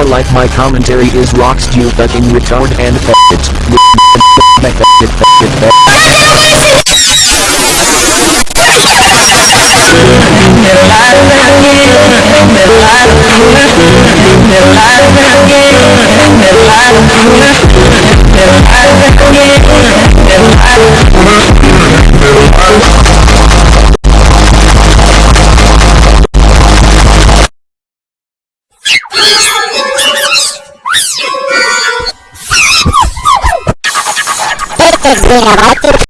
more like my commentary is rocks you fucking retard and faggot. Yeah. canal!